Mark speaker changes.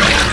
Speaker 1: Yeah.